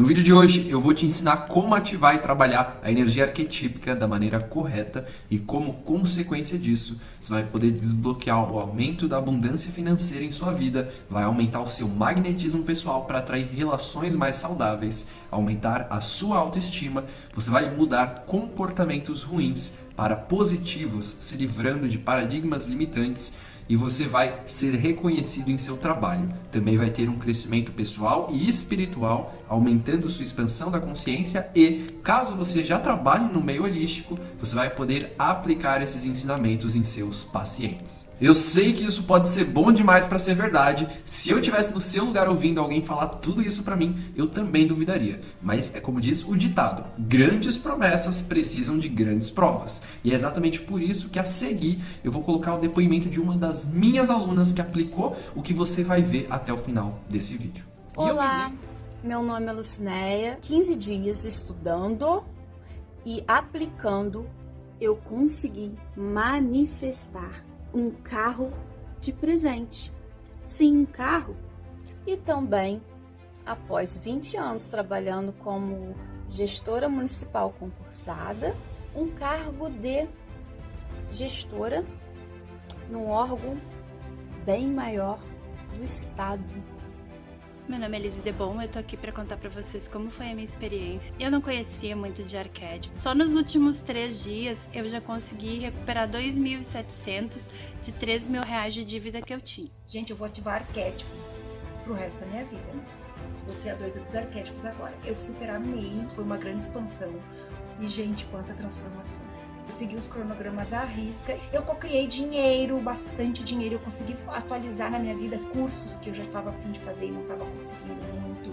No vídeo de hoje eu vou te ensinar como ativar e trabalhar a energia arquetípica da maneira correta e como consequência disso você vai poder desbloquear o aumento da abundância financeira em sua vida, vai aumentar o seu magnetismo pessoal para atrair relações mais saudáveis, aumentar a sua autoestima, você vai mudar comportamentos ruins para positivos, se livrando de paradigmas limitantes e você vai ser reconhecido em seu trabalho. Também vai ter um crescimento pessoal e espiritual, aumentando sua expansão da consciência e, caso você já trabalhe no meio holístico, você vai poder aplicar esses ensinamentos em seus pacientes. Eu sei que isso pode ser bom demais para ser verdade. Se eu tivesse no seu lugar ouvindo alguém falar tudo isso para mim, eu também duvidaria. Mas é como diz o ditado: grandes promessas precisam de grandes provas. E é exatamente por isso que a seguir eu vou colocar o depoimento de uma das minhas alunas que aplicou o que você vai ver até o final desse vídeo. Olá, meu nome é Lucinéia. 15 dias estudando e aplicando, eu consegui manifestar um carro de presente. Sim, um carro. E também, após 20 anos trabalhando como gestora municipal concursada, um cargo de gestora num órgão bem maior do Estado. Meu nome é Elise Debon, eu tô aqui para contar para vocês como foi a minha experiência. Eu não conhecia muito de arquétipo. Só nos últimos três dias eu já consegui recuperar 2.700 de 3 mil reais de dívida que eu tinha. Gente, eu vou ativar arquétipo pro resto da minha vida, né? Você é a doida dos arquétipos agora. Eu super amei, foi uma grande expansão. E, gente, quanta transformação. Eu segui os cronogramas à risca. Eu co-criei dinheiro, bastante dinheiro. Eu consegui atualizar na minha vida cursos que eu já estava afim de fazer e não estava conseguindo muito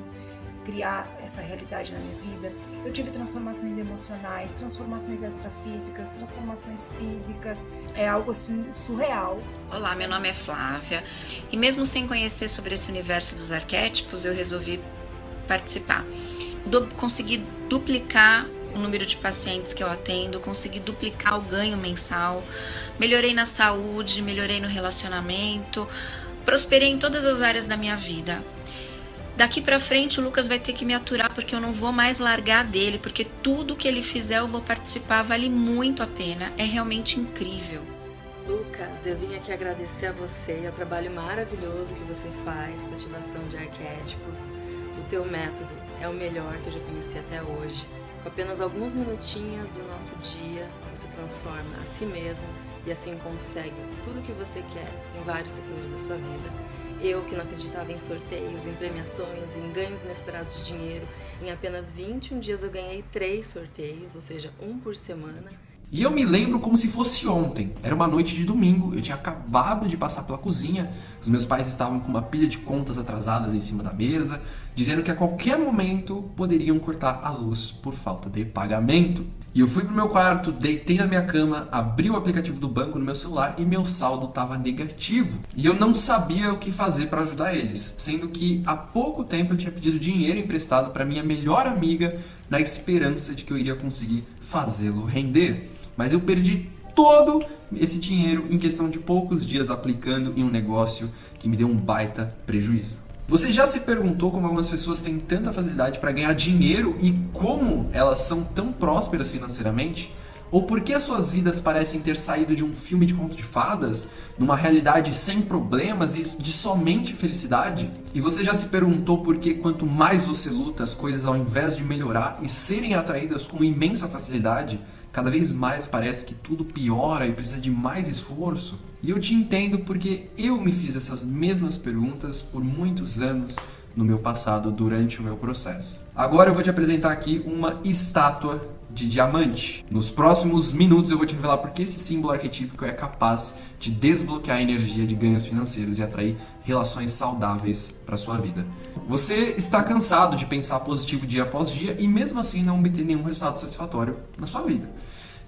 criar essa realidade na minha vida. Eu tive transformações emocionais, transformações extrafísicas, transformações físicas. É algo assim surreal. Olá, meu nome é Flávia e mesmo sem conhecer sobre esse universo dos arquétipos, eu resolvi participar. Du consegui duplicar o número de pacientes que eu atendo, consegui duplicar o ganho mensal, melhorei na saúde, melhorei no relacionamento, prosperei em todas as áreas da minha vida. Daqui para frente o Lucas vai ter que me aturar porque eu não vou mais largar dele, porque tudo que ele fizer eu vou participar, vale muito a pena, é realmente incrível. Lucas, eu vim aqui agradecer a você ao trabalho maravilhoso que você faz com ativação de arquétipos. O teu método é o melhor que eu já conheci até hoje. Com apenas alguns minutinhos do nosso dia, você transforma a si mesmo e assim consegue tudo o que você quer em vários setores da sua vida. Eu que não acreditava em sorteios, em premiações, em ganhos inesperados de dinheiro, em apenas 21 dias eu ganhei três sorteios, ou seja, um por semana. E eu me lembro como se fosse ontem. Era uma noite de domingo, eu tinha acabado de passar pela cozinha, os meus pais estavam com uma pilha de contas atrasadas em cima da mesa, dizendo que a qualquer momento poderiam cortar a luz por falta de pagamento. E eu fui pro meu quarto, deitei na minha cama, abri o aplicativo do banco no meu celular e meu saldo estava negativo. E eu não sabia o que fazer para ajudar eles, sendo que há pouco tempo eu tinha pedido dinheiro emprestado para minha melhor amiga na esperança de que eu iria conseguir fazê-lo render mas eu perdi todo esse dinheiro em questão de poucos dias aplicando em um negócio que me deu um baita prejuízo. Você já se perguntou como algumas pessoas têm tanta facilidade para ganhar dinheiro e como elas são tão prósperas financeiramente? Ou por que as suas vidas parecem ter saído de um filme de conto de fadas, numa realidade sem problemas e de somente felicidade? E você já se perguntou por que quanto mais você luta, as coisas ao invés de melhorar e serem atraídas com imensa facilidade, cada vez mais parece que tudo piora e precisa de mais esforço. E eu te entendo porque eu me fiz essas mesmas perguntas por muitos anos no meu passado durante o meu processo. Agora eu vou te apresentar aqui uma estátua de diamante. Nos próximos minutos eu vou te revelar porque esse símbolo arquetípico é capaz de desbloquear a energia de ganhos financeiros e atrair relações saudáveis para sua vida. Você está cansado de pensar positivo dia após dia e mesmo assim não obter nenhum resultado satisfatório na sua vida.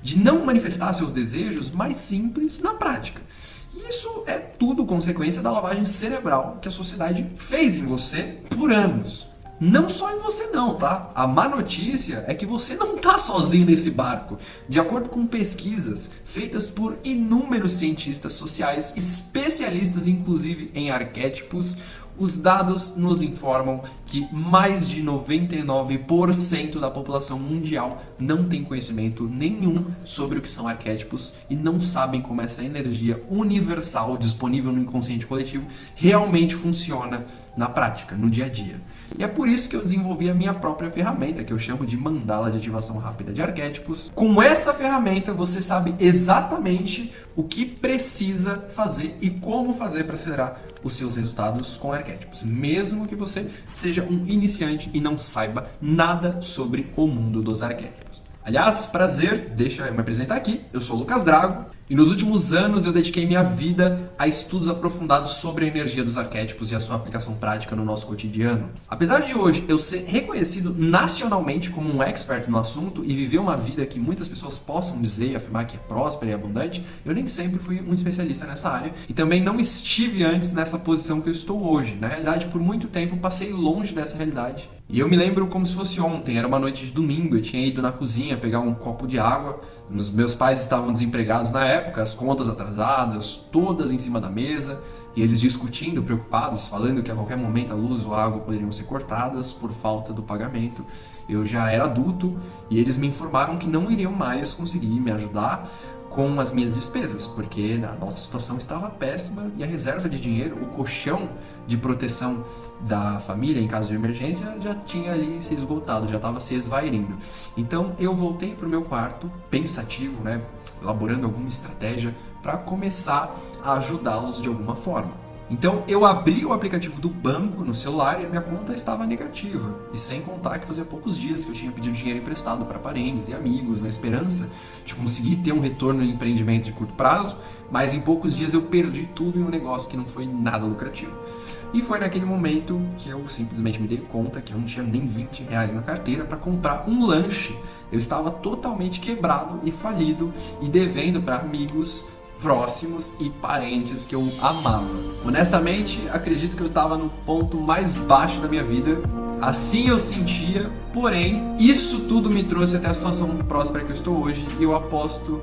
De não manifestar seus desejos mais simples na prática. Isso é tudo consequência da lavagem cerebral que a sociedade fez em você por anos. Não só em você não, tá? A má notícia é que você não tá sozinho nesse barco. De acordo com pesquisas feitas por inúmeros cientistas sociais, especialistas inclusive em arquétipos, Os dados nos informam que mais de 99% da população mundial não tem conhecimento nenhum sobre o que são arquétipos e não sabem como essa energia universal disponível no inconsciente coletivo realmente funciona na prática, no dia a dia. E é por isso que eu desenvolvi a minha própria ferramenta, que eu chamo de mandala de ativação rápida de arquétipos. Com essa ferramenta, você sabe exatamente o que precisa fazer e como fazer para acelerar os seus resultados com arquétipos, mesmo que você seja um iniciante e não saiba nada sobre o mundo dos arquétipos. Aliás, prazer, deixa eu me apresentar aqui. Eu sou o Lucas Drago e nos últimos anos eu dediquei minha vida a estudos aprofundados sobre a energia dos arquétipos e a sua aplicação prática no nosso cotidiano. Apesar de hoje eu ser reconhecido nacionalmente como um expert no assunto e viver uma vida que muitas pessoas possam dizer e afirmar que é próspera e abundante, eu nem sempre fui um especialista nessa área e também não estive antes nessa posição que eu estou hoje. Na realidade, por muito tempo passei longe dessa realidade. E eu me lembro como se fosse ontem, era uma noite de domingo, eu tinha ido na cozinha pegar um copo de água, meus pais estavam desempregados na época, as contas atrasadas, todas em cima da mesa, e eles discutindo, preocupados, falando que a qualquer momento a luz ou a água poderiam ser cortadas por falta do pagamento. Eu já era adulto e eles me informaram que não iriam mais conseguir me ajudar com as minhas despesas, porque a nossa situação estava péssima e a reserva de dinheiro, o colchão de proteção da família em caso de emergência já tinha ali se esgotado, já estava se esvairindo. Então eu voltei para o meu quarto, pensativo, né, elaborando alguma estratégia para começar a ajudá-los de alguma forma. Então eu abri o aplicativo do banco no celular e a minha conta estava negativa. E sem contar que fazia poucos dias que eu tinha pedido dinheiro emprestado para parentes e amigos, na esperança de conseguir ter um retorno em empreendimento de curto prazo, mas em poucos dias eu perdi tudo em um negócio que não foi nada lucrativo. E foi naquele momento que eu simplesmente me dei conta que eu não tinha nem 20 reais na carteira para comprar um lanche. Eu estava totalmente quebrado e falido e devendo para amigos próximos e parentes que eu amava. Honestamente, acredito que eu estava no ponto mais baixo da minha vida. Assim eu sentia, porém, isso tudo me trouxe até a situação próspera que eu estou hoje e eu aposto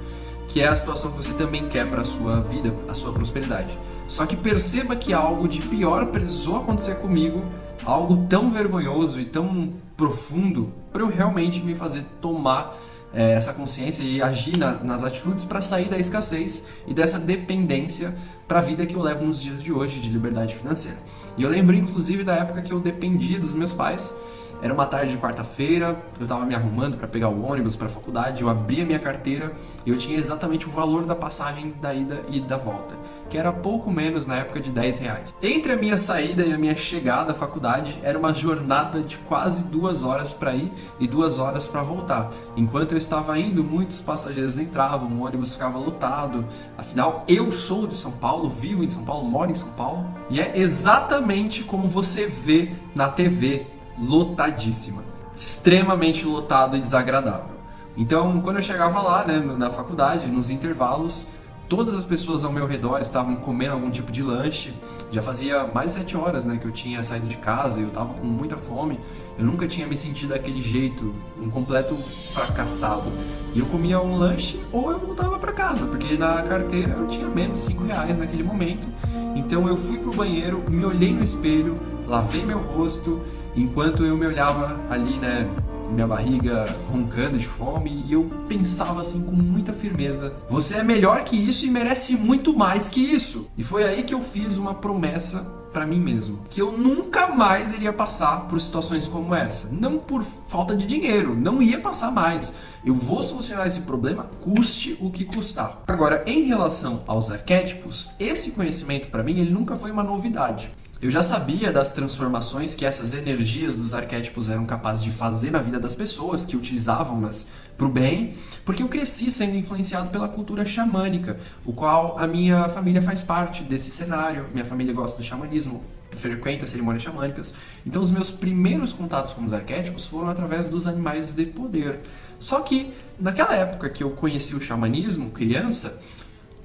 que é a situação que você também quer para a sua vida, a sua prosperidade. Só que perceba que algo de pior precisou acontecer comigo, algo tão vergonhoso e tão profundo, para eu realmente me fazer tomar é, essa consciência e agir na, nas atitudes para sair da escassez e dessa dependência para a vida que eu levo nos dias de hoje de liberdade financeira. E eu lembro inclusive da época que eu dependia dos meus pais. Era uma tarde de quarta-feira, eu estava me arrumando para pegar o ônibus para a faculdade, eu abri a minha carteira e eu tinha exatamente o valor da passagem da ida e da volta que era pouco menos na época de 10 reais. Entre a minha saída e a minha chegada à faculdade era uma jornada de quase duas horas para ir e duas horas para voltar. Enquanto eu estava indo, muitos passageiros entravam, o ônibus ficava lotado. Afinal, eu sou de São Paulo, vivo em São Paulo, moro em São Paulo. E é exatamente como você vê na TV, lotadíssima. Extremamente lotado e desagradável. Então, quando eu chegava lá, né, na faculdade, nos intervalos, Todas as pessoas ao meu redor estavam comendo algum tipo de lanche. Já fazia mais de sete horas né, que eu tinha saído de casa e eu estava com muita fome. Eu nunca tinha me sentido daquele jeito, um completo fracassado. E eu comia um lanche ou eu voltava para casa, porque na carteira eu tinha menos cinco reais naquele momento. Então eu fui pro banheiro, me olhei no espelho, lavei meu rosto, enquanto eu me olhava ali, né, minha barriga roncando de fome e eu pensava assim com muita firmeza: você é melhor que isso e merece muito mais que isso. E foi aí que eu fiz uma promessa para mim mesmo, que eu nunca mais iria passar por situações como essa, não por falta de dinheiro, não ia passar mais. Eu vou solucionar esse problema, custe o que custar. Agora, em relação aos arquétipos, esse conhecimento para mim ele nunca foi uma novidade. Eu já sabia das transformações que essas energias dos arquétipos eram capazes de fazer na vida das pessoas que utilizavam-nas para o bem, porque eu cresci sendo influenciado pela cultura xamânica, o qual a minha família faz parte desse cenário. Minha família gosta do xamanismo, frequenta cerimônias xamânicas. Então os meus primeiros contatos com os arquétipos foram através dos animais de poder. Só que naquela época que eu conheci o xamanismo, criança,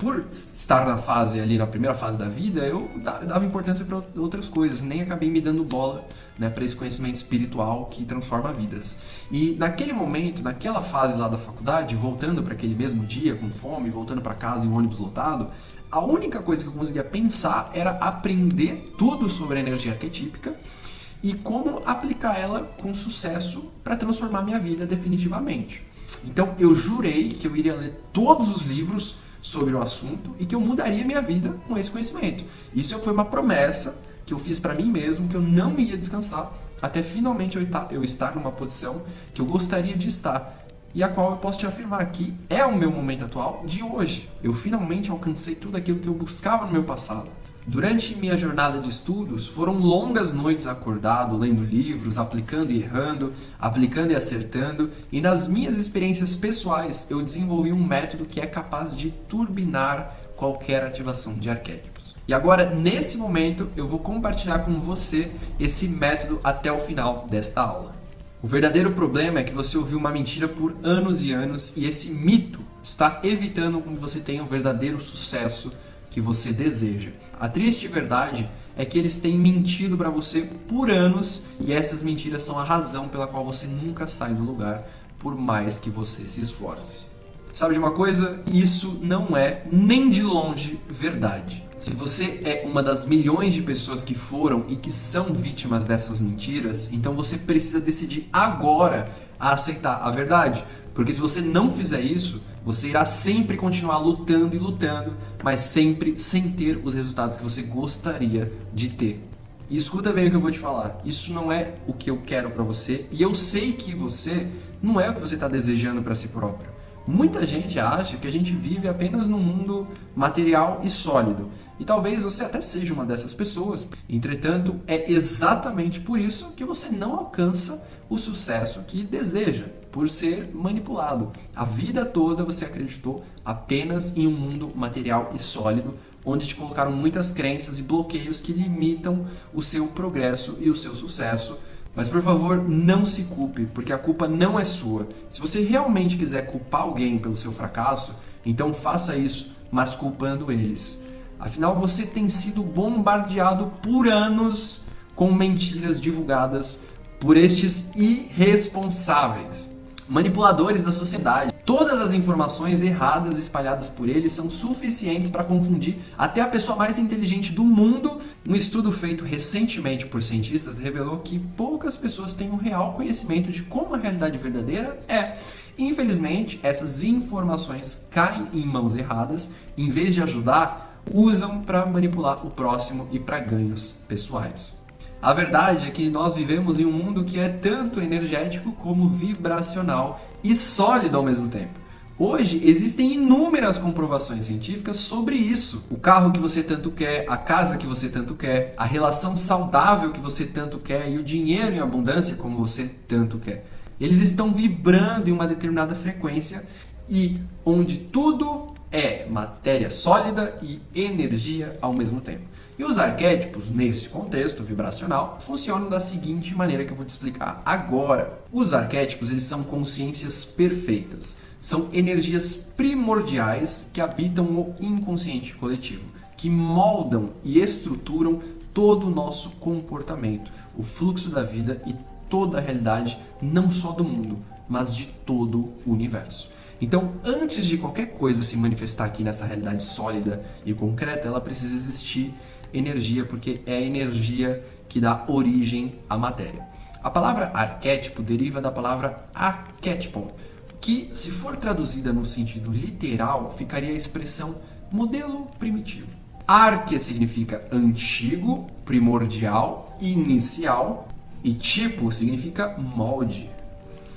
por estar na fase ali, na primeira fase da vida, eu dava importância para outras coisas, nem acabei me dando bola né, para esse conhecimento espiritual que transforma vidas. E naquele momento, naquela fase lá da faculdade, voltando para aquele mesmo dia com fome, voltando para casa em um ônibus lotado, a única coisa que eu conseguia pensar era aprender tudo sobre a energia arquetípica e como aplicar ela com sucesso para transformar minha vida definitivamente. Então eu jurei que eu iria ler todos os livros sobre o assunto e que eu mudaria minha vida com esse conhecimento. Isso foi uma promessa que eu fiz para mim mesmo que eu não ia descansar até finalmente eu estar numa posição que eu gostaria de estar e a qual eu posso te afirmar que é o meu momento atual de hoje. Eu finalmente alcancei tudo aquilo que eu buscava no meu passado. Durante minha jornada de estudos, foram longas noites acordado, lendo livros, aplicando e errando, aplicando e acertando, e nas minhas experiências pessoais eu desenvolvi um método que é capaz de turbinar qualquer ativação de arquétipos. E agora, nesse momento, eu vou compartilhar com você esse método até o final desta aula. O verdadeiro problema é que você ouviu uma mentira por anos e anos e esse mito está evitando que você tenha o verdadeiro sucesso que você deseja. A triste verdade é que eles têm mentido para você por anos e essas mentiras são a razão pela qual você nunca sai do lugar, por mais que você se esforce. Sabe de uma coisa? Isso não é nem de longe verdade. Se você é uma das milhões de pessoas que foram e que são vítimas dessas mentiras, então você precisa decidir agora a aceitar a verdade. Porque se você não fizer isso, você irá sempre continuar lutando e lutando, mas sempre sem ter os resultados que você gostaria de ter. E escuta bem o que eu vou te falar. Isso não é o que eu quero para você, e eu sei que você não é o que você está desejando para si próprio. Muita gente acha que a gente vive apenas num mundo material e sólido. E talvez você até seja uma dessas pessoas. Entretanto, é exatamente por isso que você não alcança o sucesso que deseja, por ser manipulado. A vida toda você acreditou apenas em um mundo material e sólido, onde te colocaram muitas crenças e bloqueios que limitam o seu progresso e o seu sucesso mas por favor, não se culpe, porque a culpa não é sua. Se você realmente quiser culpar alguém pelo seu fracasso, então faça isso, mas culpando eles. Afinal, você tem sido bombardeado por anos com mentiras divulgadas por estes irresponsáveis, manipuladores da sociedade. Todas as informações erradas espalhadas por ele são suficientes para confundir até a pessoa mais inteligente do mundo. Um estudo feito recentemente por cientistas revelou que poucas pessoas têm um real conhecimento de como a realidade verdadeira é. Infelizmente, essas informações caem em mãos erradas, em vez de ajudar, usam para manipular o próximo e para ganhos pessoais. A verdade é que nós vivemos em um mundo que é tanto energético como vibracional e sólido ao mesmo tempo. Hoje existem inúmeras comprovações científicas sobre isso. O carro que você tanto quer, a casa que você tanto quer, a relação saudável que você tanto quer e o dinheiro em abundância como você tanto quer. Eles estão vibrando em uma determinada frequência e onde tudo é matéria sólida e energia ao mesmo tempo. E os arquétipos, nesse contexto vibracional, funcionam da seguinte maneira que eu vou te explicar agora. Os arquétipos eles são consciências perfeitas, são energias primordiais que habitam o inconsciente coletivo, que moldam e estruturam todo o nosso comportamento, o fluxo da vida e toda a realidade, não só do mundo, mas de todo o universo. Então, antes de qualquer coisa se manifestar aqui nessa realidade sólida e concreta, ela precisa existir energia, porque é a energia que dá origem à matéria. A palavra arquétipo deriva da palavra arquétipon, que, se for traduzida no sentido literal, ficaria a expressão modelo primitivo. Arque significa antigo, primordial, inicial, e tipo significa molde,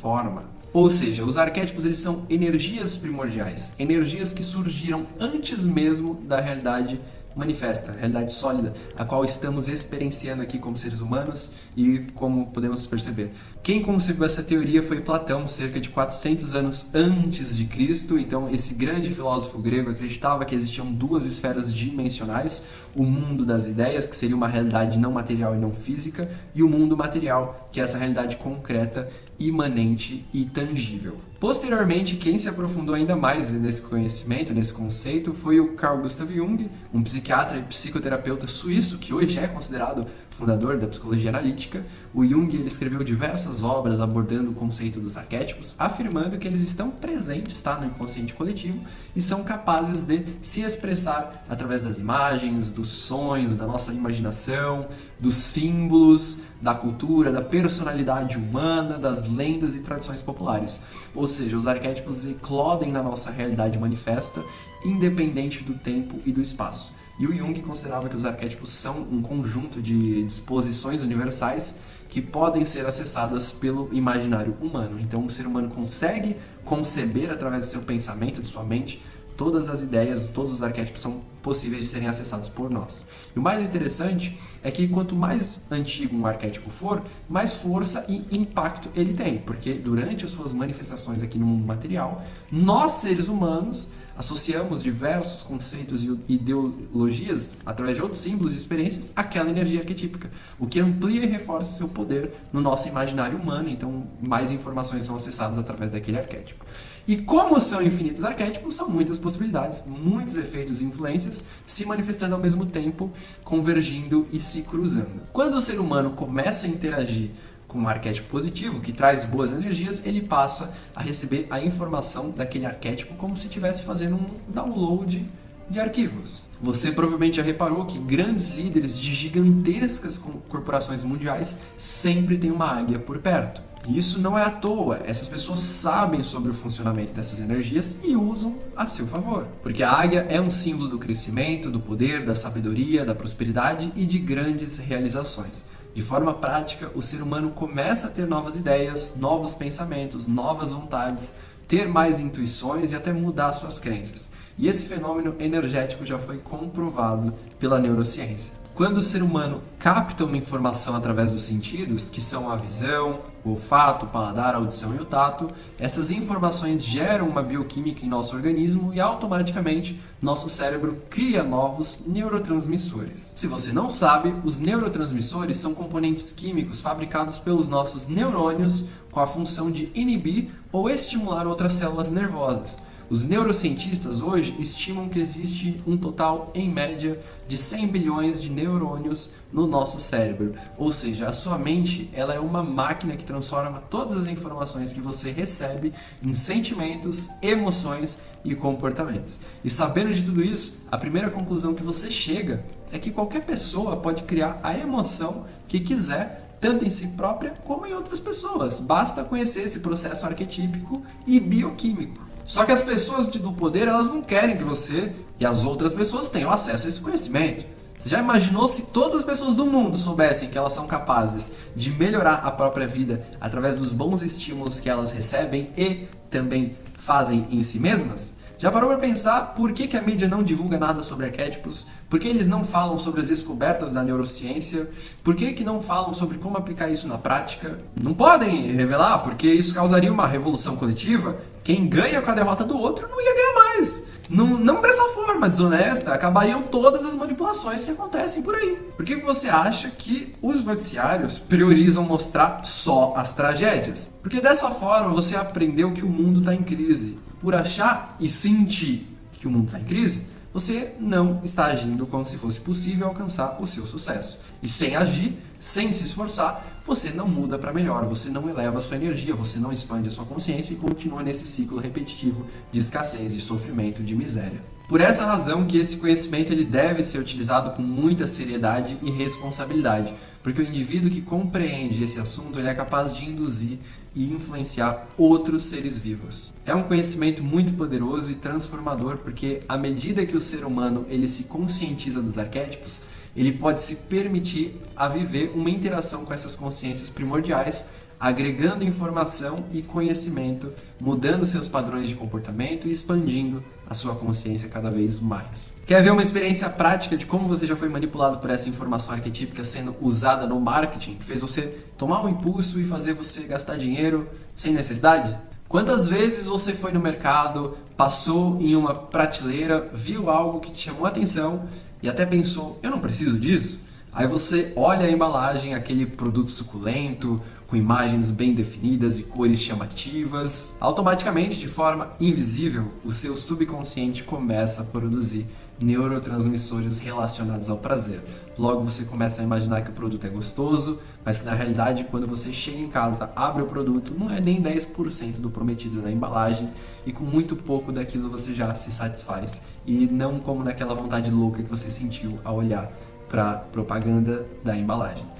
forma. Ou seja, os arquétipos eles são energias primordiais, energias que surgiram antes mesmo da realidade manifesta, realidade sólida, a qual estamos experienciando aqui como seres humanos e como podemos perceber. Quem concebeu essa teoria foi Platão, cerca de 400 anos antes de Cristo. Então, esse grande filósofo grego acreditava que existiam duas esferas dimensionais: o mundo das ideias, que seria uma realidade não material e não física, e o mundo material, que é essa realidade concreta, imanente e tangível. Posteriormente, quem se aprofundou ainda mais nesse conhecimento, nesse conceito, foi o Carl Gustav Jung, um psiquiatra e psicoterapeuta suíço que hoje é considerado fundador da psicologia analítica, o Jung ele escreveu diversas obras abordando o conceito dos arquétipos, afirmando que eles estão presentes tá, no inconsciente coletivo e são capazes de se expressar através das imagens, dos sonhos, da nossa imaginação, dos símbolos, da cultura, da personalidade humana, das lendas e tradições populares. Ou seja, os arquétipos eclodem na nossa realidade manifesta, independente do tempo e do espaço. E o Jung considerava que os arquétipos são um conjunto de disposições universais que podem ser acessadas pelo imaginário humano. Então, o ser humano consegue conceber através do seu pensamento, de sua mente, todas as ideias, todos os arquétipos são possíveis de serem acessados por nós. E o mais interessante é que quanto mais antigo um arquétipo for, mais força e impacto ele tem, porque durante as suas manifestações aqui no mundo material, nós seres humanos associamos diversos conceitos e ideologias, através de outros símbolos e experiências, àquela energia arquetípica, o que amplia e reforça seu poder no nosso imaginário humano, então mais informações são acessadas através daquele arquétipo. E como são infinitos arquétipos, são muitas possibilidades, muitos efeitos e influências se manifestando ao mesmo tempo, convergindo e se cruzando. Quando o ser humano começa a interagir com um arquétipo positivo, que traz boas energias, ele passa a receber a informação daquele arquétipo como se estivesse fazendo um download de arquivos. Você provavelmente já reparou que grandes líderes de gigantescas corporações mundiais sempre têm uma águia por perto. E isso não é à toa, essas pessoas sabem sobre o funcionamento dessas energias e usam a seu favor. Porque a águia é um símbolo do crescimento, do poder, da sabedoria, da prosperidade e de grandes realizações. De forma prática, o ser humano começa a ter novas ideias, novos pensamentos, novas vontades, ter mais intuições e até mudar suas crenças. E esse fenômeno energético já foi comprovado pela neurociência. Quando o ser humano capta uma informação através dos sentidos, que são a visão, o olfato, o paladar, a audição e o tato, essas informações geram uma bioquímica em nosso organismo e automaticamente nosso cérebro cria novos neurotransmissores. Se você não sabe, os neurotransmissores são componentes químicos fabricados pelos nossos neurônios com a função de inibir ou estimular outras células nervosas. Os neurocientistas hoje estimam que existe um total, em média, de 100 bilhões de neurônios no nosso cérebro. Ou seja, a sua mente ela é uma máquina que transforma todas as informações que você recebe em sentimentos, emoções e comportamentos. E sabendo de tudo isso, a primeira conclusão que você chega é que qualquer pessoa pode criar a emoção que quiser tanto em si própria como em outras pessoas. Basta conhecer esse processo arquetípico e bioquímico. Só que as pessoas do poder, elas não querem que você e as outras pessoas tenham acesso a esse conhecimento. Você já imaginou se todas as pessoas do mundo soubessem que elas são capazes de melhorar a própria vida através dos bons estímulos que elas recebem e também fazem em si mesmas? Já parou para pensar por que, que a mídia não divulga nada sobre arquétipos? Por que eles não falam sobre as descobertas da neurociência? Por que, que não falam sobre como aplicar isso na prática? Não podem revelar, porque isso causaria uma revolução coletiva quem ganha com a derrota do outro não ia ganhar mais. Não, não dessa forma desonesta, acabariam todas as manipulações que acontecem por aí. Por que você acha que os noticiários priorizam mostrar só as tragédias? Porque dessa forma você aprendeu que o mundo está em crise. Por achar e sentir que o mundo está em crise, você não está agindo como se fosse possível alcançar o seu sucesso. E sem agir, sem se esforçar, você não muda para melhor, você não eleva a sua energia, você não expande a sua consciência e continua nesse ciclo repetitivo de escassez, de sofrimento, de miséria. Por essa razão que esse conhecimento ele deve ser utilizado com muita seriedade e responsabilidade, porque o indivíduo que compreende esse assunto ele é capaz de induzir e influenciar outros seres vivos. É um conhecimento muito poderoso e transformador porque à medida que o ser humano ele se conscientiza dos arquétipos, ele pode se permitir a viver uma interação com essas consciências primordiais agregando informação e conhecimento, mudando seus padrões de comportamento e expandindo a sua consciência cada vez mais. Quer ver uma experiência prática de como você já foi manipulado por essa informação arquetípica sendo usada no marketing, que fez você tomar um impulso e fazer você gastar dinheiro sem necessidade? Quantas vezes você foi no mercado, passou em uma prateleira, viu algo que te chamou a atenção e até pensou, eu não preciso disso? Aí você olha a embalagem, aquele produto suculento, com imagens bem definidas e cores chamativas. Automaticamente, de forma invisível, o seu subconsciente começa a produzir neurotransmissores relacionados ao prazer. Logo você começa a imaginar que o produto é gostoso, mas que na realidade quando você chega em casa, abre o produto, não é nem 10% do prometido na embalagem e com muito pouco daquilo você já se satisfaz. E não como naquela vontade louca que você sentiu ao olhar para propaganda da embalagem.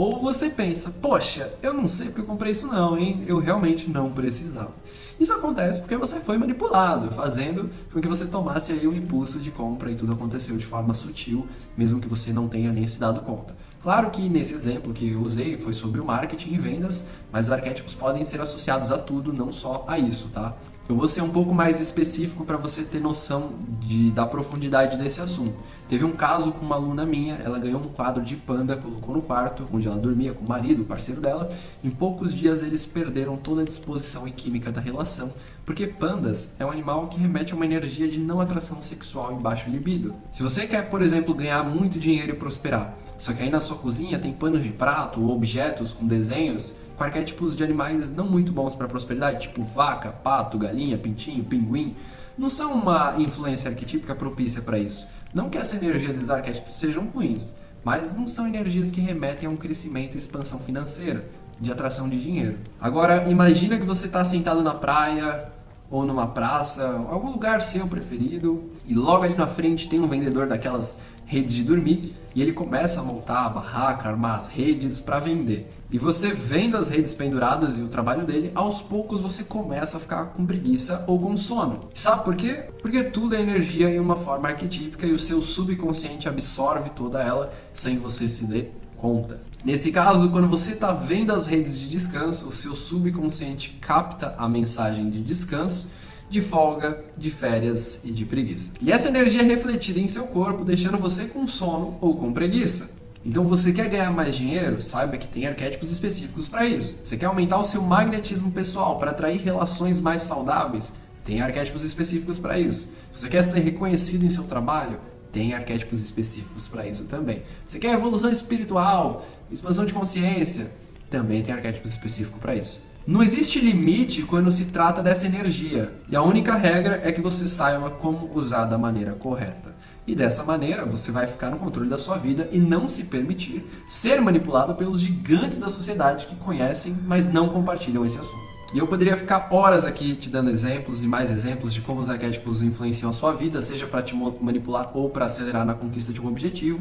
Ou você pensa, poxa, eu não sei porque eu comprei isso não, hein? Eu realmente não precisava. Isso acontece porque você foi manipulado, fazendo com que você tomasse aí um impulso de compra e tudo aconteceu de forma sutil, mesmo que você não tenha nem se dado conta. Claro que nesse exemplo que eu usei foi sobre o marketing e vendas, mas os arquétipos podem ser associados a tudo, não só a isso, tá? Eu vou ser um pouco mais específico para você ter noção de, da profundidade desse assunto. Teve um caso com uma aluna minha, ela ganhou um quadro de panda, colocou no quarto, onde ela dormia com o marido, o parceiro dela. Em poucos dias eles perderam toda a disposição e química da relação, porque pandas é um animal que remete a uma energia de não atração sexual e baixo libido. Se você quer, por exemplo, ganhar muito dinheiro e prosperar, só que aí na sua cozinha tem panos de prato ou objetos com desenhos arquétipos de animais não muito bons para prosperidade, tipo vaca, pato, galinha, pintinho, pinguim, não são uma influência arquetípica propícia para isso. Não que essa energia dos arquétipos sejam ruins, mas não são energias que remetem a um crescimento e expansão financeira, de atração de dinheiro. Agora, imagina que você está sentado na praia ou numa praça, algum lugar seu preferido, e logo ali na frente tem um vendedor daquelas redes de dormir e ele começa a montar a barraca, armar as redes para vender. E você vendo as redes penduradas e o trabalho dele, aos poucos você começa a ficar com preguiça ou com sono. Sabe por quê? Porque tudo é energia em uma forma arquetípica e o seu subconsciente absorve toda ela sem você se dar conta. Nesse caso, quando você está vendo as redes de descanso, o seu subconsciente capta a mensagem de descanso de folga, de férias e de preguiça. E essa energia é refletida em seu corpo, deixando você com sono ou com preguiça. Então você quer ganhar mais dinheiro? Saiba que tem arquétipos específicos para isso. Você quer aumentar o seu magnetismo pessoal para atrair relações mais saudáveis? Tem arquétipos específicos para isso. Você quer ser reconhecido em seu trabalho? Tem arquétipos específicos para isso também. Você quer evolução espiritual, expansão de consciência? Também tem arquétipos específicos para isso. Não existe limite quando se trata dessa energia, e a única regra é que você saiba como usar da maneira correta. E dessa maneira você vai ficar no controle da sua vida e não se permitir ser manipulado pelos gigantes da sociedade que conhecem, mas não compartilham esse assunto. E eu poderia ficar horas aqui te dando exemplos e mais exemplos de como os arquétipos influenciam a sua vida, seja para te manipular ou para acelerar na conquista de um objetivo,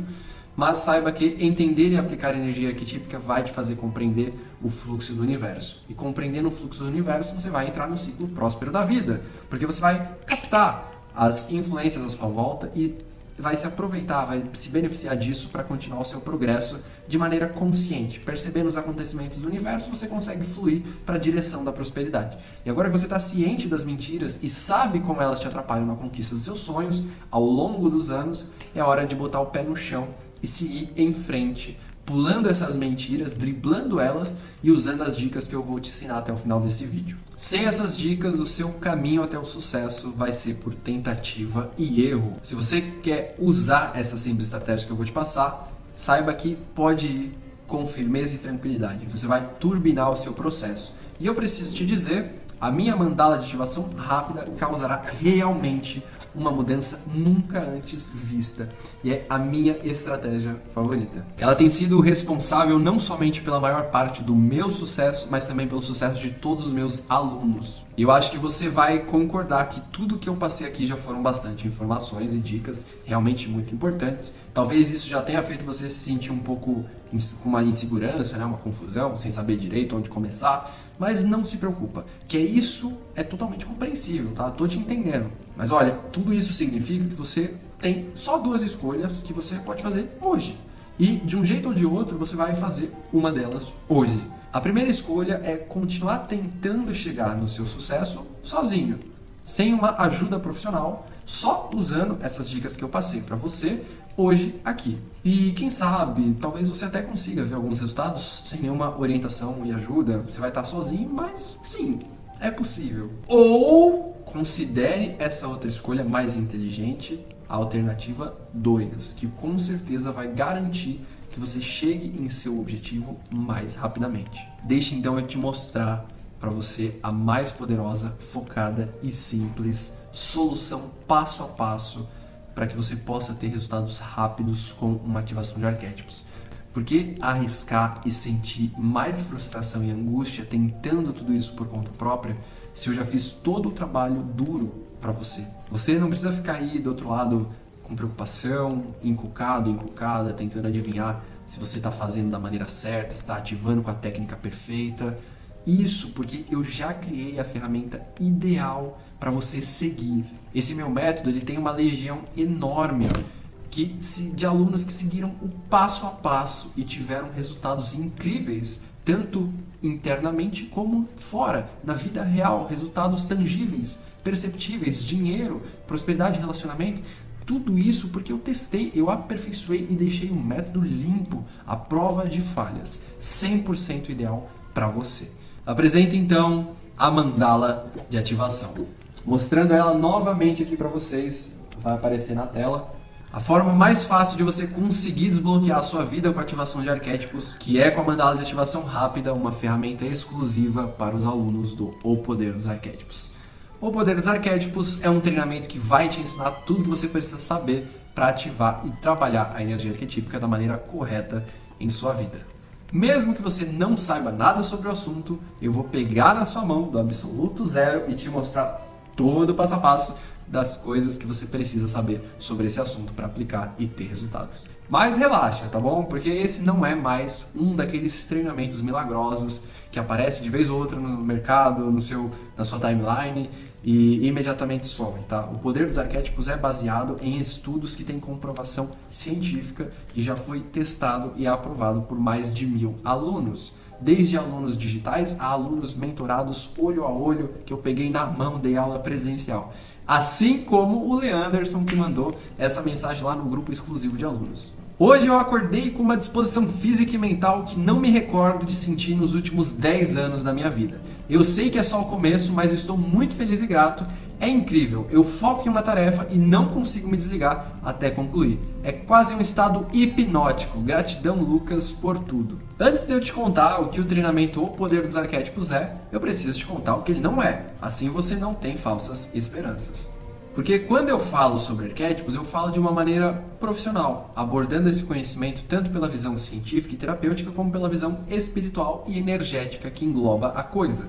mas saiba que entender e aplicar energia arquetípica vai te fazer compreender o fluxo do universo. E compreendendo o fluxo do universo, você vai entrar no ciclo próspero da vida, porque você vai captar as influências à sua volta e vai se aproveitar, vai se beneficiar disso para continuar o seu progresso de maneira consciente. Percebendo os acontecimentos do universo, você consegue fluir para a direção da prosperidade. E agora que você está ciente das mentiras e sabe como elas te atrapalham na conquista dos seus sonhos ao longo dos anos, é hora de botar o pé no chão e seguir em frente, pulando essas mentiras, driblando elas e usando as dicas que eu vou te ensinar até o final desse vídeo. Sem essas dicas, o seu caminho até o sucesso vai ser por tentativa e erro. Se você quer usar essa simples estratégia que eu vou te passar, saiba que pode ir com firmeza e tranquilidade. Você vai turbinar o seu processo. E eu preciso te dizer, a minha mandala de ativação rápida causará realmente uma mudança nunca antes vista e é a minha estratégia favorita. Ela tem sido responsável não somente pela maior parte do meu sucesso, mas também pelo sucesso de todos os meus alunos. E eu acho que você vai concordar que tudo que eu passei aqui já foram bastante informações e dicas realmente muito importantes. Talvez isso já tenha feito você se sentir um pouco com uma insegurança, né, uma confusão, sem saber direito onde começar, mas não se preocupa, que é isso é totalmente compreensível, tá? Tô te entendendo. Mas olha, tudo isso significa que você tem só duas escolhas que você pode fazer hoje. E de um jeito ou de outro, você vai fazer uma delas hoje. A primeira escolha é continuar tentando chegar no seu sucesso sozinho, sem uma ajuda profissional, só usando essas dicas que eu passei para você hoje aqui. E quem sabe, talvez você até consiga ver alguns resultados sem nenhuma orientação e ajuda. Você vai estar sozinho, mas sim, é possível. Ou considere essa outra escolha mais inteligente, a alternativa 2, que com certeza vai garantir que você chegue em seu objetivo mais rapidamente. Deixe então eu te mostrar para você a mais poderosa, focada e simples solução passo a passo para que você possa ter resultados rápidos com uma ativação de arquétipos. Por que arriscar e sentir mais frustração e angústia tentando tudo isso por conta própria se eu já fiz todo o trabalho duro para você? Você não precisa ficar aí do outro lado com preocupação, encucado, encucada, tentando adivinhar se você está fazendo da maneira certa, está ativando com a técnica perfeita. Isso porque eu já criei a ferramenta ideal para você seguir. Esse meu método ele tem uma legião enorme que, de alunos que seguiram o passo a passo e tiveram resultados incríveis, tanto internamente como fora, na vida real, resultados tangíveis, perceptíveis, dinheiro, prosperidade, relacionamento. Tudo isso porque eu testei, eu aperfeiçoei e deixei um método limpo, à prova de falhas, 100% ideal para você. Apresento então a mandala de ativação. Mostrando ela novamente aqui para vocês, vai aparecer na tela. A forma mais fácil de você conseguir desbloquear a sua vida com a ativação de arquétipos, que é com a mandala de ativação rápida, uma ferramenta exclusiva para os alunos do O Poder dos Arquétipos. O Poder dos Arquétipos é um treinamento que vai te ensinar tudo que você precisa saber para ativar e trabalhar a energia arquetípica da maneira correta em sua vida. Mesmo que você não saiba nada sobre o assunto, eu vou pegar na sua mão do absoluto zero e te mostrar todo o passo a passo das coisas que você precisa saber sobre esse assunto para aplicar e ter resultados. Mas relaxa, tá bom? Porque esse não é mais um daqueles treinamentos milagrosos que aparece de vez ou outra no mercado, no seu, na sua timeline e imediatamente some, tá? O poder dos arquétipos é baseado em estudos que têm comprovação científica e já foi testado e aprovado por mais de mil alunos desde alunos digitais a alunos mentorados olho a olho, que eu peguei na mão, dei aula presencial. Assim como o Leanderson que mandou essa mensagem lá no grupo exclusivo de alunos. Hoje eu acordei com uma disposição física e mental que não me recordo de sentir nos últimos 10 anos da minha vida. Eu sei que é só o começo, mas eu estou muito feliz e grato. É incrível, eu foco em uma tarefa e não consigo me desligar até concluir. É quase um estado hipnótico. Gratidão, Lucas, por tudo. Antes de eu te contar o que o treinamento ou poder dos arquétipos é, eu preciso te contar o que ele não é. Assim você não tem falsas esperanças. Porque quando eu falo sobre arquétipos, eu falo de uma maneira profissional, abordando esse conhecimento tanto pela visão científica e terapêutica, como pela visão espiritual e energética que engloba a coisa.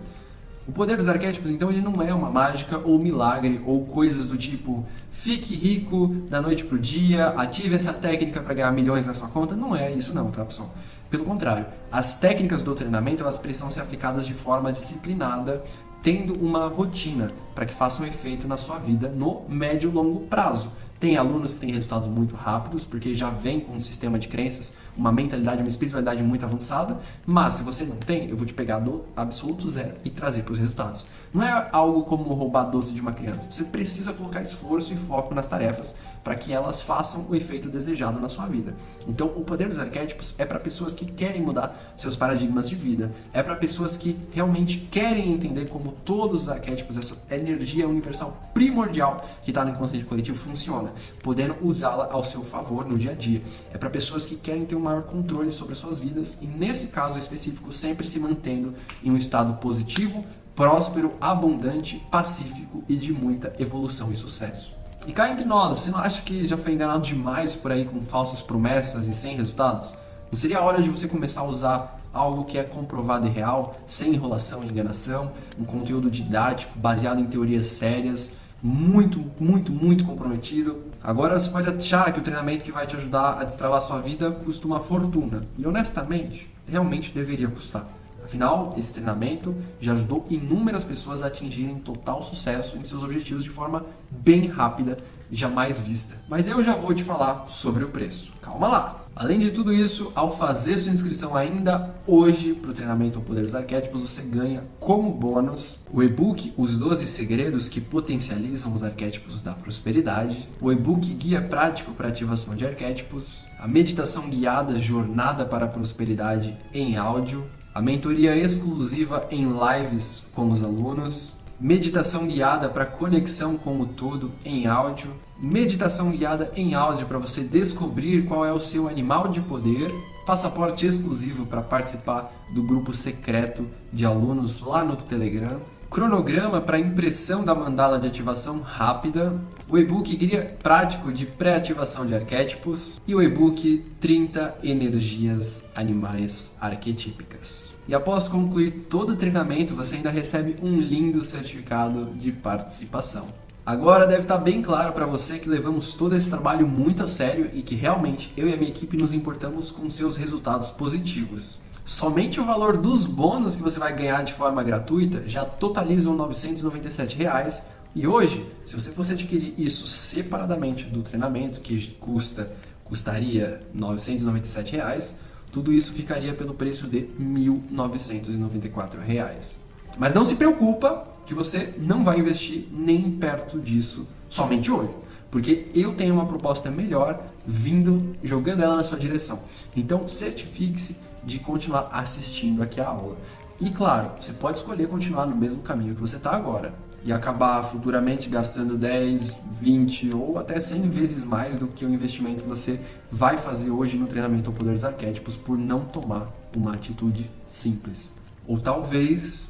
O poder dos arquétipos, então, ele não é uma mágica ou milagre ou coisas do tipo fique rico da noite pro dia, ative essa técnica para ganhar milhões na sua conta. Não é isso não, tá, pessoal? Pelo contrário, as técnicas do treinamento elas precisam ser aplicadas de forma disciplinada, tendo uma rotina para que façam efeito na sua vida no médio e longo prazo. Tem alunos que têm resultados muito rápidos, porque já vem com um sistema de crenças, uma mentalidade, uma espiritualidade muito avançada, mas se você não tem, eu vou te pegar do absoluto zero e trazer para os resultados. Não é algo como roubar doce de uma criança. Você precisa colocar esforço e foco nas tarefas para que elas façam o efeito desejado na sua vida. Então, o poder dos arquétipos é para pessoas que querem mudar seus paradigmas de vida, é para pessoas que realmente querem entender como todos os arquétipos, essa energia universal primordial que está no inconsciente coletivo funciona, podendo usá-la ao seu favor no dia a dia. É para pessoas que querem ter um maior controle sobre as suas vidas e, nesse caso específico, sempre se mantendo em um estado positivo, próspero, abundante, pacífico e de muita evolução e sucesso. E cá entre nós, você não acha que já foi enganado demais por aí com falsas promessas e sem resultados? Não seria a hora de você começar a usar algo que é comprovado e real, sem enrolação e enganação, um conteúdo didático baseado em teorias sérias, muito, muito, muito comprometido. Agora você pode achar que o treinamento que vai te ajudar a destravar sua vida custa uma fortuna. E honestamente, realmente deveria custar. Afinal, esse treinamento já ajudou inúmeras pessoas a atingirem total sucesso em seus objetivos de forma bem rápida jamais vista. Mas eu já vou te falar sobre o preço. Calma lá! Além de tudo isso, ao fazer sua inscrição ainda hoje para o treinamento ao Poder dos Arquétipos, você ganha como bônus o e-book Os 12 Segredos que Potencializam os Arquétipos da Prosperidade, o e-book Guia Prático para Ativação de Arquétipos, a meditação guiada Jornada para a Prosperidade em áudio, a mentoria exclusiva em lives com os alunos, meditação guiada para conexão com o todo em áudio, meditação guiada em áudio para você descobrir qual é o seu animal de poder, passaporte exclusivo para participar do grupo secreto de alunos lá no Telegram, cronograma para impressão da mandala de ativação rápida, o e-book Guia Prático de Pré-ativação de Arquétipos e o e-book 30 Energias Animais Arquetípicas. E após concluir todo o treinamento, você ainda recebe um lindo certificado de participação. Agora deve estar bem claro para você que levamos todo esse trabalho muito a sério e que realmente eu e a minha equipe nos importamos com seus resultados positivos. Somente o valor dos bônus que você vai ganhar de forma gratuita já totalizam 997 reais. E hoje, se você fosse adquirir isso separadamente do treinamento, que custa custaria 997 reais, tudo isso ficaria pelo preço de 1.994 reais. Mas não se preocupa que você não vai investir nem perto disso somente hoje. Porque eu tenho uma proposta melhor vindo, jogando ela na sua direção. Então certifique-se de continuar assistindo aqui a aula. E claro, você pode escolher continuar no mesmo caminho que você está agora e acabar futuramente gastando 10, 20 ou até 100 vezes mais do que o investimento que você vai fazer hoje no treinamento ao poder dos arquétipos por não tomar uma atitude simples. Ou talvez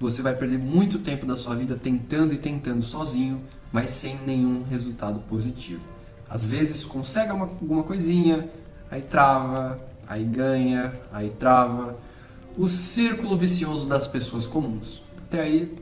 você vai perder muito tempo da sua vida tentando e tentando sozinho, mas sem nenhum resultado positivo. Às vezes consegue uma, alguma coisinha, aí trava, aí ganha, aí trava. O círculo vicioso das pessoas comuns. Até aí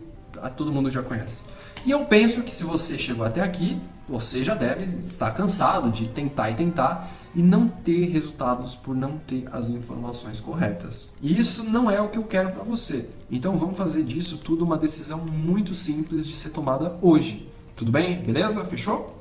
todo mundo já conhece. E eu penso que se você chegou até aqui, você já deve estar cansado de tentar e tentar e não ter resultados por não ter as informações corretas. E isso não é o que eu quero para você. Então vamos fazer disso tudo uma decisão muito simples de ser tomada hoje. Tudo bem? Beleza? Fechou?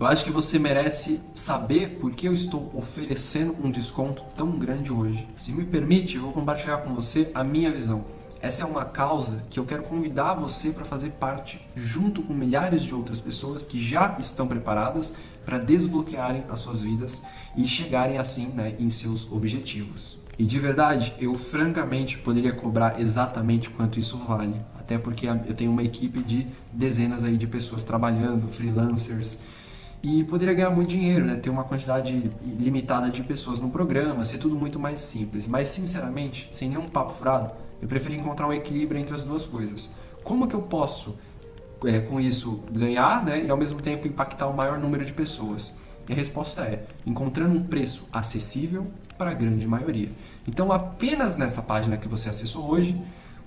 Eu acho que você merece saber por que eu estou oferecendo um desconto tão grande hoje. Se me permite, eu vou compartilhar com você a minha visão. Essa é uma causa que eu quero convidar você para fazer parte, junto com milhares de outras pessoas que já estão preparadas para desbloquearem as suas vidas e chegarem assim né, em seus objetivos. E de verdade, eu francamente poderia cobrar exatamente quanto isso vale, até porque eu tenho uma equipe de dezenas aí de pessoas trabalhando, freelancers, e poderia ganhar muito dinheiro, né? ter uma quantidade limitada de pessoas no programa, ser tudo muito mais simples. Mas sinceramente, sem nenhum papo furado, eu preferi encontrar um equilíbrio entre as duas coisas. Como que eu posso, é, com isso, ganhar né, e ao mesmo tempo impactar o maior número de pessoas? E a resposta é encontrando um preço acessível para a grande maioria. Então, apenas nessa página que você acessou hoje,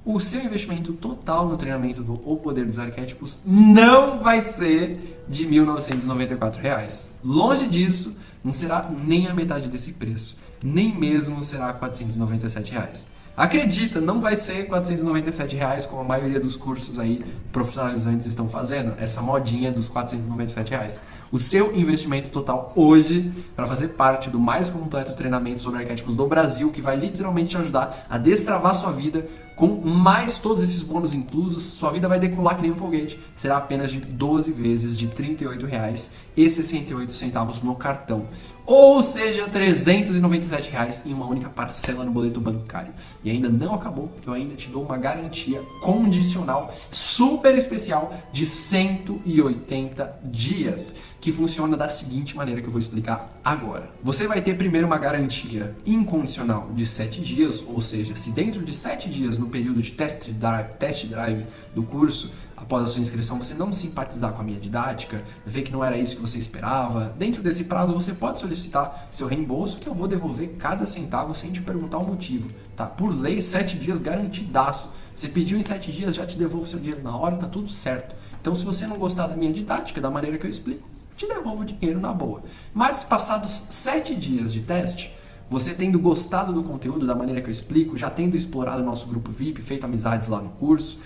o seu investimento total no treinamento do O Poder dos Arquétipos não vai ser de 1.994 reais. Longe disso, não será nem a metade desse preço. Nem mesmo será 497 reais. Acredita, não vai ser 497 reais como a maioria dos cursos aí profissionalizantes estão fazendo, essa modinha dos 497 reais. O seu investimento total hoje para fazer parte do mais completo treinamento sobre arquétipos do Brasil, que vai literalmente te ajudar a destravar sua vida com mais todos esses bônus inclusos, sua vida vai decolar que nem um foguete. Será apenas de 12 vezes de R$ 38,68 no cartão. Ou seja, 397 reais em uma única parcela no boleto bancário. E ainda não acabou, eu ainda te dou uma garantia condicional super especial de 180 dias, que funciona da seguinte maneira que eu vou explicar agora. Você vai ter primeiro uma garantia incondicional de 7 dias, ou seja, se dentro de 7 dias no período de test drive, test drive do curso, após a sua inscrição, você não simpatizar com a minha didática, ver que não era isso que você esperava, dentro desse prazo você pode solicitar seu reembolso, que eu vou devolver cada centavo sem te perguntar o motivo. Tá? Por lei, 7 dias garantidaço. Você pediu em 7 dias, já te devolvo seu dinheiro na hora, tá tudo certo. Então, se você não gostar da minha didática, da maneira que eu explico, te devolvo o dinheiro na boa. Mas, passados 7 dias de teste, você tendo gostado do conteúdo da maneira que eu explico, já tendo explorado nosso grupo VIP, feito amizades lá no curso,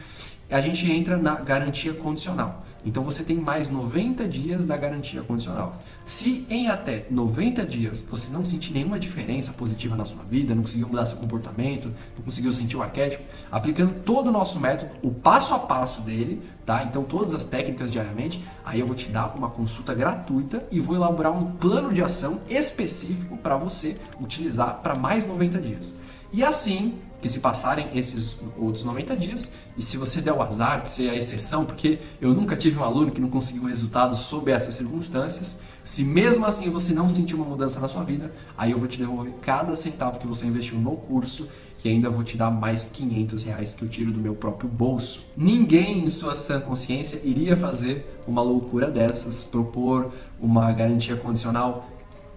a gente entra na garantia condicional. Então você tem mais 90 dias da garantia condicional. Se em até 90 dias você não sentir nenhuma diferença positiva na sua vida, não conseguiu mudar seu comportamento, não conseguiu sentir o arquétipo, aplicando todo o nosso método, o passo a passo dele, tá? Então todas as técnicas diariamente, aí eu vou te dar uma consulta gratuita e vou elaborar um plano de ação específico para você utilizar para mais 90 dias. E assim, que se passarem esses outros 90 dias, e se você der o azar de ser a exceção, porque eu nunca tive um aluno que não conseguiu resultado sob essas circunstâncias, se mesmo assim você não sentir uma mudança na sua vida, aí eu vou te devolver cada centavo que você investiu no curso, e ainda vou te dar mais 500 reais que eu tiro do meu próprio bolso. Ninguém em sua sã consciência iria fazer uma loucura dessas, propor uma garantia condicional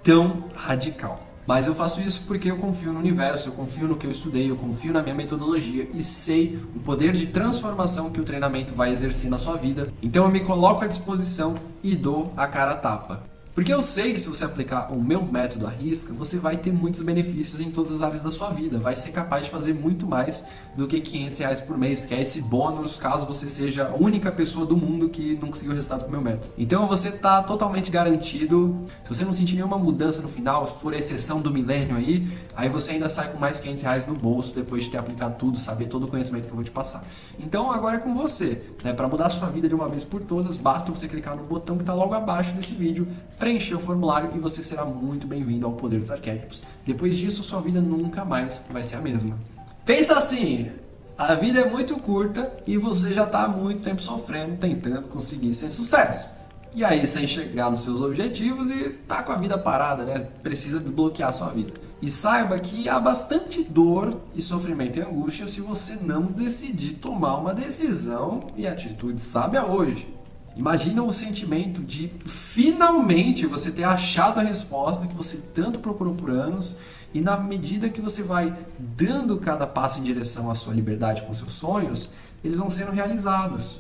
tão radical. Mas eu faço isso porque eu confio no universo, eu confio no que eu estudei, eu confio na minha metodologia e sei o poder de transformação que o treinamento vai exercer na sua vida. Então eu me coloco à disposição e dou a cara a tapa. Porque eu sei que se você aplicar o meu método à risca, você vai ter muitos benefícios em todas as áreas da sua vida. Vai ser capaz de fazer muito mais do que 500 reais por mês, que é esse bônus caso você seja a única pessoa do mundo que não conseguiu resultado com o meu método. Então você está totalmente garantido. Se você não sentir nenhuma mudança no final, se for exceção do milênio aí, aí você ainda sai com mais 500 reais no bolso depois de ter aplicado tudo, saber todo o conhecimento que eu vou te passar. Então agora é com você. Né? Para mudar a sua vida de uma vez por todas, basta você clicar no botão que está logo abaixo desse vídeo preencher o formulário e você será muito bem-vindo ao Poder dos Arquétipos. Depois disso, sua vida nunca mais vai ser a mesma. Pensa assim, a vida é muito curta e você já está há muito tempo sofrendo, tentando conseguir sem sucesso. E aí, sem chegar nos seus objetivos e tá com a vida parada, né? Precisa desbloquear sua vida. E saiba que há bastante dor e sofrimento e angústia se você não decidir tomar uma decisão e atitude sábia hoje. Imagina o sentimento de finalmente você ter achado a resposta que você tanto procurou por anos e na medida que você vai dando cada passo em direção à sua liberdade com seus sonhos, eles vão sendo realizados.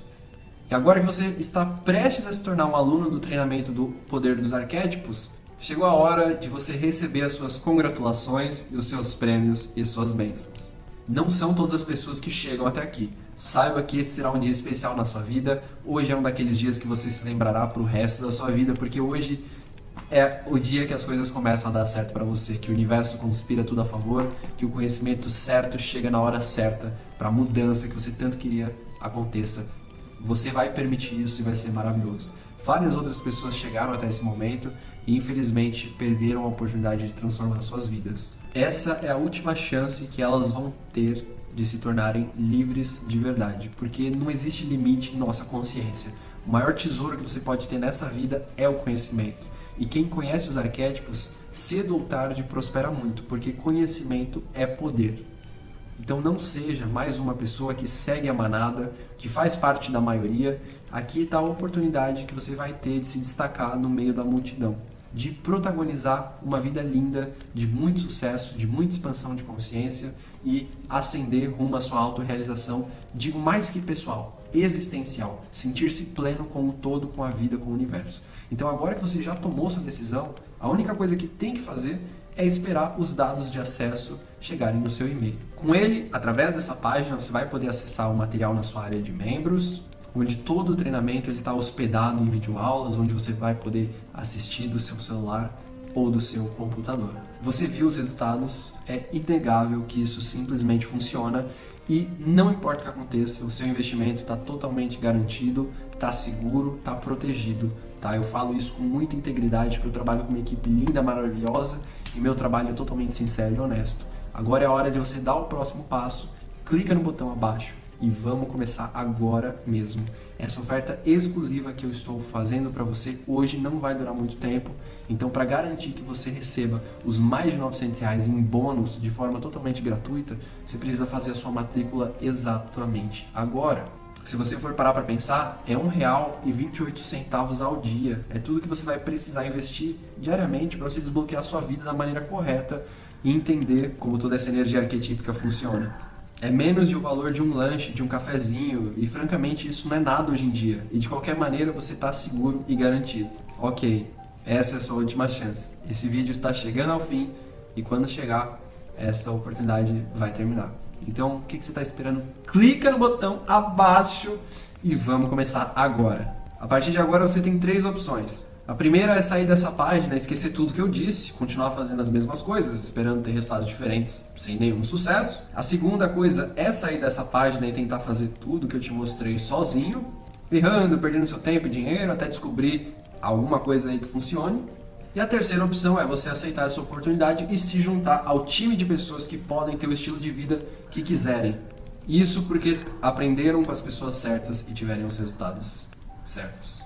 E agora que você está prestes a se tornar um aluno do treinamento do Poder dos Arquétipos, chegou a hora de você receber as suas congratulações os seus prêmios e suas bênçãos. Não são todas as pessoas que chegam até aqui. Saiba que esse será um dia especial na sua vida. Hoje é um daqueles dias que você se lembrará para o resto da sua vida, porque hoje é o dia que as coisas começam a dar certo para você, que o universo conspira tudo a favor, que o conhecimento certo chega na hora certa para a mudança que você tanto queria aconteça. Você vai permitir isso e vai ser maravilhoso. Várias outras pessoas chegaram até esse momento e infelizmente perderam a oportunidade de transformar suas vidas. Essa é a última chance que elas vão ter de se tornarem livres de verdade, porque não existe limite em nossa consciência. O maior tesouro que você pode ter nessa vida é o conhecimento. E quem conhece os arquétipos, cedo ou tarde prospera muito, porque conhecimento é poder. Então não seja mais uma pessoa que segue a manada, que faz parte da maioria. Aqui está a oportunidade que você vai ter de se destacar no meio da multidão de protagonizar uma vida linda, de muito sucesso, de muita expansão de consciência e ascender rumo à sua autorrealização, digo mais que pessoal, existencial, sentir-se pleno com o todo, com a vida, com o universo. Então agora que você já tomou sua decisão, a única coisa que tem que fazer é esperar os dados de acesso chegarem no seu e-mail. Com ele, através dessa página, você vai poder acessar o material na sua área de membros, onde todo o treinamento está hospedado em videoaulas, onde você vai poder assistir do seu celular ou do seu computador. Você viu os resultados, é inegável que isso simplesmente funciona e não importa o que aconteça, o seu investimento está totalmente garantido, está seguro, está protegido. Tá? Eu falo isso com muita integridade, porque eu trabalho com uma equipe linda, maravilhosa e meu trabalho é totalmente sincero e honesto. Agora é a hora de você dar o próximo passo, clica no botão abaixo, e vamos começar agora mesmo. Essa oferta exclusiva que eu estou fazendo para você hoje não vai durar muito tempo, então para garantir que você receba os mais de 900 reais em bônus de forma totalmente gratuita, você precisa fazer a sua matrícula exatamente agora. Se você for parar para pensar, é um real e 28 centavos ao dia. É tudo que você vai precisar investir diariamente para você desbloquear a sua vida da maneira correta e entender como toda essa energia arquetípica funciona. É menos de o valor de um lanche, de um cafezinho, e francamente isso não é nada hoje em dia. E de qualquer maneira você está seguro e garantido. Ok, essa é a sua última chance. Esse vídeo está chegando ao fim e quando chegar, essa oportunidade vai terminar. Então, o que, que você está esperando? Clica no botão abaixo e vamos começar agora. A partir de agora você tem três opções. A primeira é sair dessa página, esquecer tudo que eu disse, continuar fazendo as mesmas coisas, esperando ter resultados diferentes sem nenhum sucesso. A segunda coisa é sair dessa página e tentar fazer tudo que eu te mostrei sozinho, errando, perdendo seu tempo e dinheiro até descobrir alguma coisa aí que funcione. E a terceira opção é você aceitar essa oportunidade e se juntar ao time de pessoas que podem ter o estilo de vida que quiserem. Isso porque aprenderam com as pessoas certas e tiverem os resultados certos.